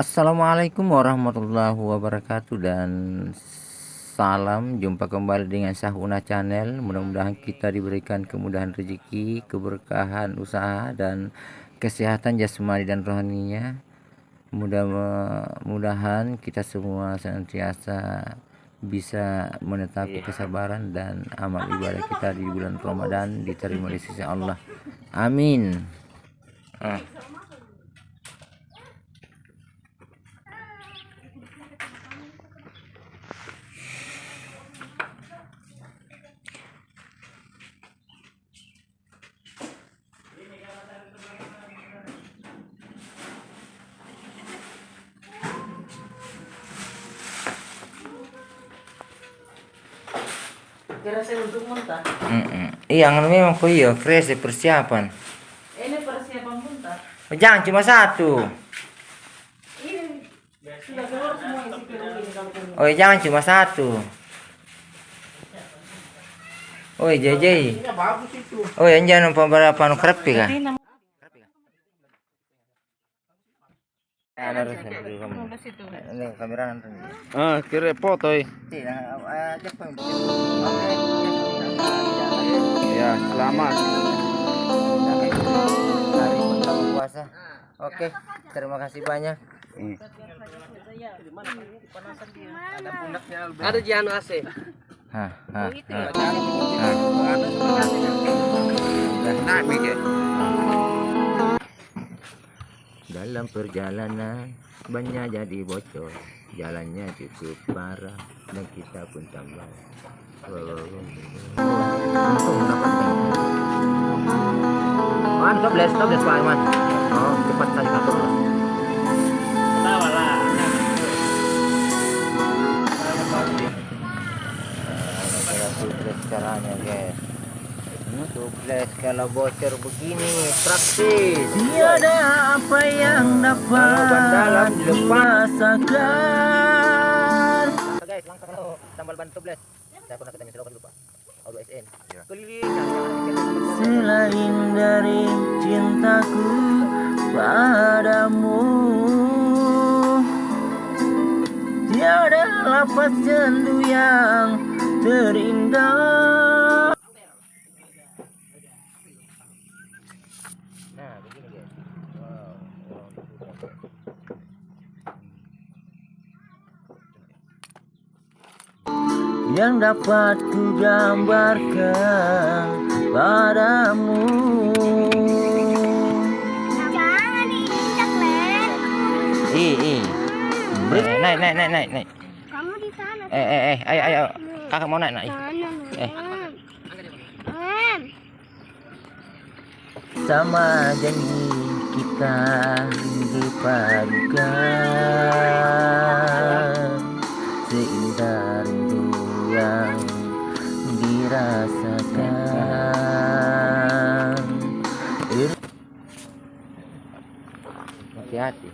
Assalamualaikum warahmatullahi wabarakatuh dan salam. Jumpa kembali dengan Sahuna Channel. Mudah-mudahan kita diberikan kemudahan rezeki keberkahan usaha dan kesehatan jasmani dan rohaninya. Mudah-mudahan kita semua senantiasa bisa menetapi kesabaran dan amal ibadah kita di bulan Ramadan diterima di sisi Allah. Amin. Ah. Kira saya untuk muntah. Mm -mm. Iya, memang kok iya, fresh persiapan. Ini persiapan muntah. Oh, jangan cuma satu. Ini sudah keluar semua isi. Oh, jangan cuma satu. Oh, JJ. Bagus itu. Oh, yang jangan beberapa anu kamera nanti. Ah, kira foto eh. Ya, selamat. Hari puasa. Oke, terima kasih banyak. Hmm. Ada Jiano AC. Hah, hah, hah. Nah, mikir. Dalam perjalanan bannya jadi bocor, jalannya cukup parah dan kita pun tambah. Untung mendapatkan. Man, tobles, tobles Pak Iman. Oh, cepat saja kantor. Tahu lah. Tubeless caranya guys. Tubeless kalau bocor begini praktis. Tiada apa yang ban dalam dapat dilepas. kurasakan guys, langkah kalau tambal ban tubeless. Saya pernah ketemu selokan lupa. Auto SN. Ya. Keliling. Selain dari cintaku padamu Tiada lapas sendu yang terindah Yang dapat ku gambarkan padamu Jangan diinjak, Len. Ih, ih. Naik, naik, naik, naik, naik. Kamu di sana. Eh, eh, eh, ayo, ayo. Kakak mau naik, naik. Sana, Eh. Sama janji kita dipadukan dirasakan Hati-hati.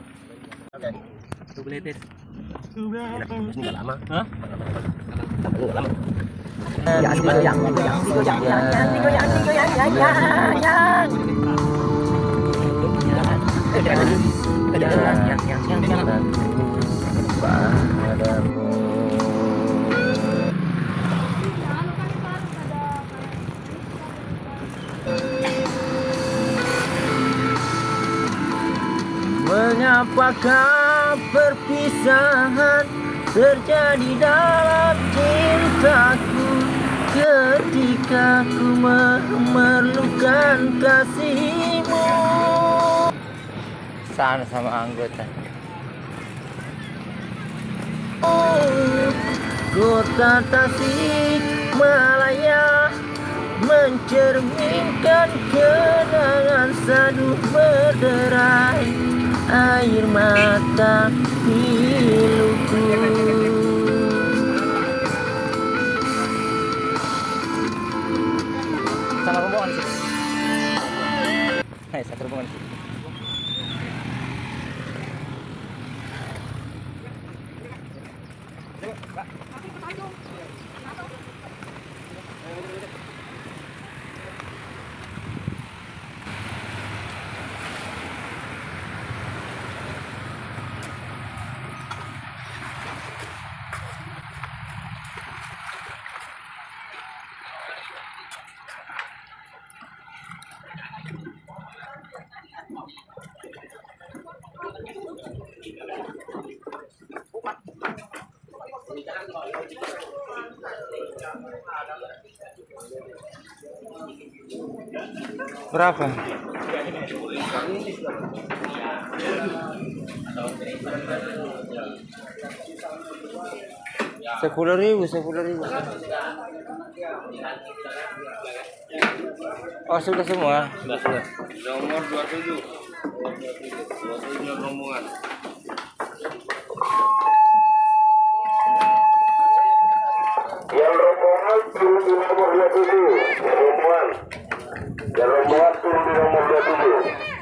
padamu Mengapakah perpisahan terjadi dalam cintaku Ketika ku memerlukan kasihmu Sana sama anggota. Kota Tasik Malaya mencerminkan kenangan saduh berderai air mata piluku. Berapa? Sepuluh ribu, sepuluh ribu. Oh sudah semua? Sudah sudah. Nomor dua tujuh. Dua tujuh rombongan. Yang rombongan turun di nomor 27 Yang rombongan Yang rombongan turun di nomor 27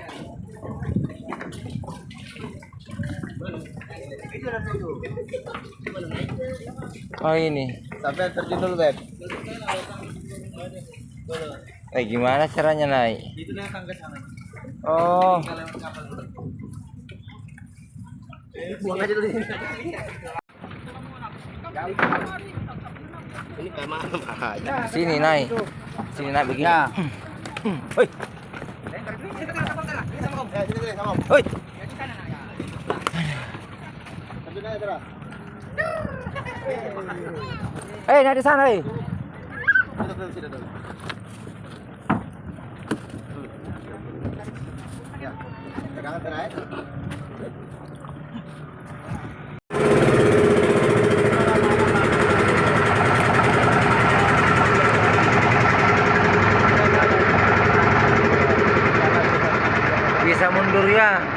Oh ini. Sampai terjun dulu, Beb. Eh gimana caranya naik? Oh. Buang aja dulu sini. Ini memang aja. Sini naik. Sini naik begini. Ya. Hoi. Hoi. Eh, naik di sana, eh. Pegangan terakhir. nunca